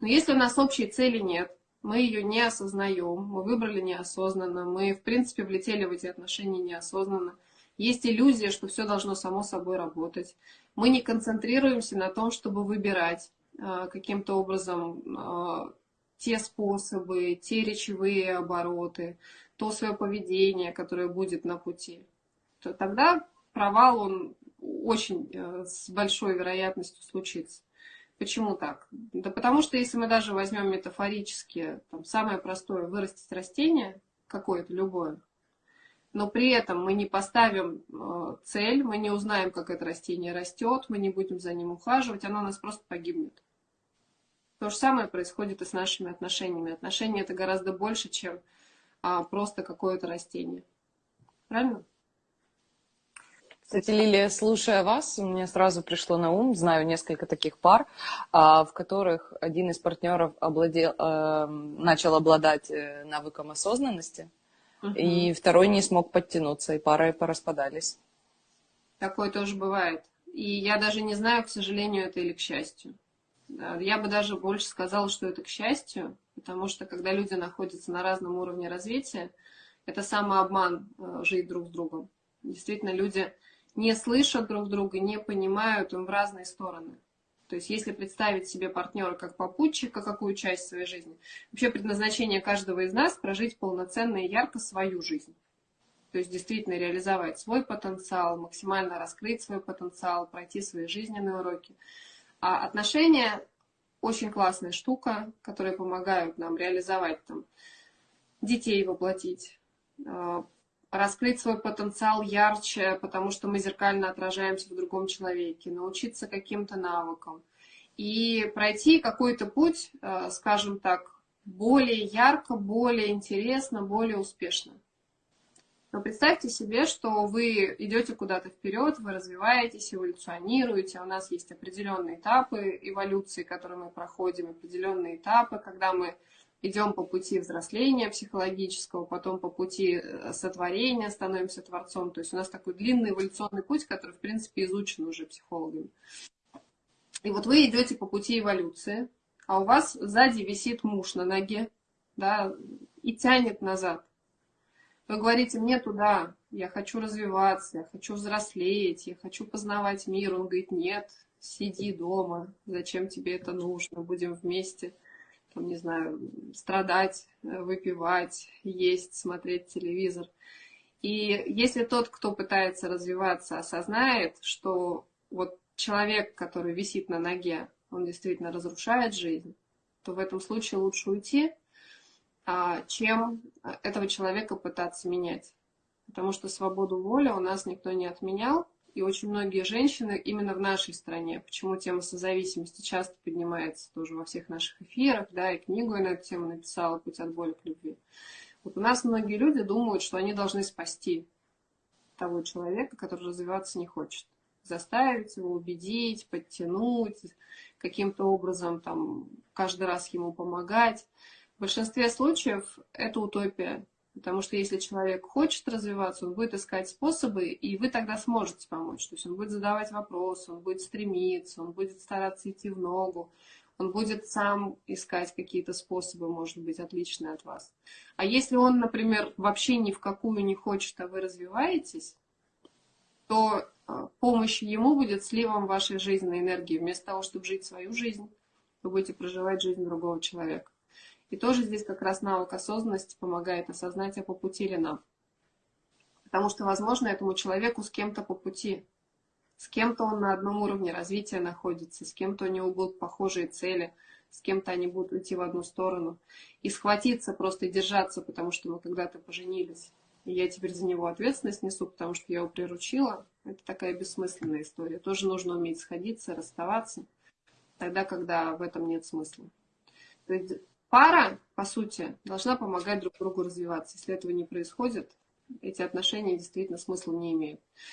Но если у нас общей цели нет, мы ее не осознаем, мы выбрали неосознанно, мы, в принципе, влетели в эти отношения неосознанно, есть иллюзия, что все должно само собой работать. Мы не концентрируемся на том, чтобы выбирать э, каким-то образом э, те способы, те речевые обороты, то свое поведение, которое будет на пути. То тогда провал, он очень э, с большой вероятностью случится. Почему так? Да потому что если мы даже возьмем метафорически, там, самое простое, вырастить растение, какое-то, любое, но при этом мы не поставим э, цель, мы не узнаем, как это растение растет, мы не будем за ним ухаживать, оно у нас просто погибнет. То же самое происходит и с нашими отношениями. Отношения это гораздо больше, чем а, просто какое-то растение. Правильно? Кстати, Лилия, слушая вас, мне сразу пришло на ум, знаю несколько таких пар, а, в которых один из партнеров обладел, э, начал обладать э, навыком осознанности, угу. и второй не смог подтянуться, и пары пораспадались. Такое тоже бывает. И я даже не знаю, к сожалению, это или к счастью. Я бы даже больше сказала, что это к счастью, потому что когда люди находятся на разном уровне развития, это самообман э, жить друг с другом. Действительно, люди не слышат друг друга, не понимают им в разные стороны. То есть если представить себе партнера как попутчика, какую часть своей жизни, вообще предназначение каждого из нас прожить полноценно и ярко свою жизнь. То есть действительно реализовать свой потенциал, максимально раскрыть свой потенциал, пройти свои жизненные уроки. А отношения очень классная штука, которые помогают нам реализовать там, детей воплотить, а, раскрыть свой потенциал ярче, потому что мы зеркально отражаемся в другом человеке, научиться каким-то навыкам и пройти какой-то путь, а, скажем так, более ярко, более интересно, более успешно. Но представьте себе, что вы идете куда-то вперед, вы развиваетесь, эволюционируете, у нас есть определенные этапы эволюции, которые мы проходим, определенные этапы, когда мы идем по пути взросления психологического, потом по пути э, сотворения становимся творцом. То есть у нас такой длинный эволюционный путь, который, в принципе, изучен уже психологами. И вот вы идете по пути эволюции, а у вас сзади висит муж на ноге, да, и тянет назад. Вы говорите, мне туда, я хочу развиваться, я хочу взрослеть, я хочу познавать мир. Он говорит, нет, сиди дома, зачем тебе это нужно, будем вместе, там, не знаю, страдать, выпивать, есть, смотреть телевизор. И если тот, кто пытается развиваться, осознает, что вот человек, который висит на ноге, он действительно разрушает жизнь, то в этом случае лучше уйти, а, чем этого человека пытаться менять. Потому что свободу воли у нас никто не отменял, и очень многие женщины именно в нашей стране, почему тема созависимости часто поднимается тоже во всех наших эфирах, да, и книгу я на эту тему написала «Путь от боли к любви». Вот у нас многие люди думают, что они должны спасти того человека, который развиваться не хочет. Заставить его, убедить, подтянуть, каким-то образом там каждый раз ему помогать. В большинстве случаев это утопия, потому что если человек хочет развиваться, он будет искать способы, и вы тогда сможете помочь. То есть он будет задавать вопросы, он будет стремиться, он будет стараться идти в ногу, он будет сам искать какие-то способы, может быть, отличные от вас. А если он, например, вообще ни в какую не хочет, а вы развиваетесь, то а, помощь ему будет сливом вашей жизненной энергии. Вместо того, чтобы жить свою жизнь, вы будете проживать жизнь другого человека. И тоже здесь как раз навык осознанности помогает осознать, а по пути ли нам. Потому что, возможно, этому человеку с кем-то по пути. С кем-то он на одном уровне развития находится, с кем-то у него будут похожие цели, с кем-то они будут идти в одну сторону. И схватиться, просто держаться, потому что мы когда-то поженились. И я теперь за него ответственность несу, потому что я его приручила. Это такая бессмысленная история. Тоже нужно уметь сходиться, расставаться, тогда, когда в этом нет смысла. То есть пара, по сути, должна помогать друг другу развиваться. Если этого не происходит, эти отношения действительно смысла не имеют.